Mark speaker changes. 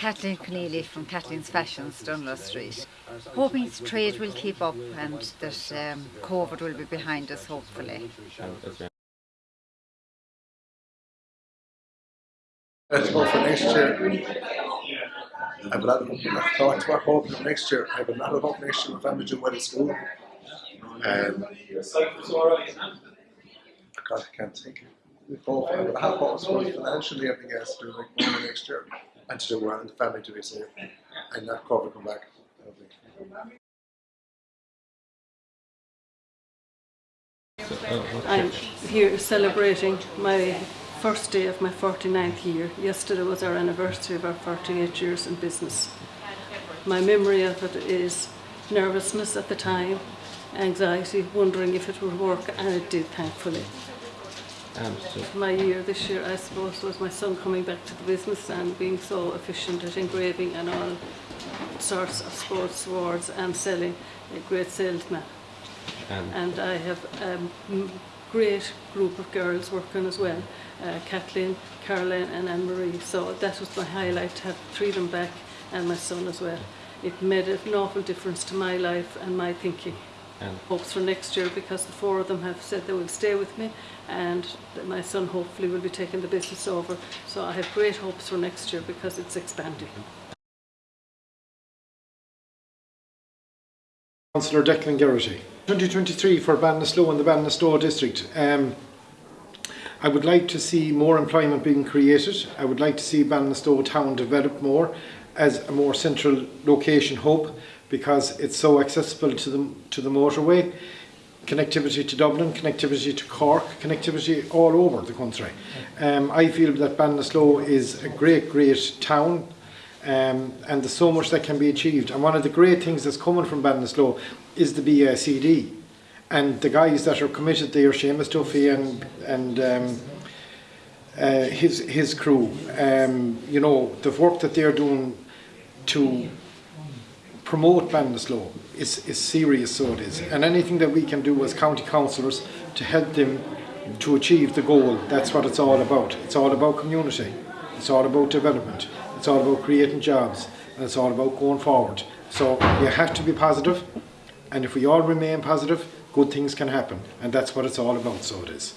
Speaker 1: Kathleen Keneally from Kathleen's Fashions, Dunlo Street. Hoping trade will keep up and that um, COVID will be behind us, hopefully.
Speaker 2: Let's go for next year. I have a lot of thoughts about hoping for next year. I have a lot of hope next year. My family do well at school. And God, I can't think. Hope I have for financially, everything else to do like money next year and to do well and the family to be safe and not COVID come back.
Speaker 3: I'm here celebrating my first day of my 49th year. Yesterday was our anniversary of our 48 years in business. My memory of it is nervousness at the time, anxiety, wondering if it would work, and it did, thankfully.
Speaker 4: Um, so,
Speaker 3: My year this year, I suppose, was my son coming back to the business and being so efficient at engraving and all sorts of sports awards and selling, a great salesman.
Speaker 4: um,
Speaker 3: and I have a great group of girls working as well, uh, Kathleen, Caroline and Anne-Marie. So that was my highlight, to have three of them back and my son as well. It made an awful difference to my life and my thinking.
Speaker 4: And
Speaker 3: Hopes for next year because the four of them have said they will stay with me and that my son hopefully will be taking the business over. So I have great hopes for next year because it's expanding.
Speaker 5: Councillor Declan Geraghty. 2023 for Ballinasloe and the Ballinasloe district. Um, I would like to see more employment being created. I would like to see Ballinasloe town develop more as a more central location hub because it's so accessible to the, to the motorway. Connectivity to Dublin, connectivity to Cork, connectivity all over the country. Um, I feel that Ballinasloe is a great, great town um, and there's so much that can be achieved. And one of the great things that's coming from Ballinasloe is the BACD. And the guys that are committed there, Seamus Duffy and, and um, uh, his, his crew, um, you know, the work that they're doing to promote Ballinasloe is, is serious, so it is. And anything that we can do as county councillors to help them to achieve the goal, that's what it's all about. It's all about community. It's all about development. It's all about creating jobs. And it's all about going forward. So you have to be positive, And if we all remain positive, good things can happen. And that's what it's all about, so it is.